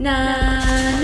na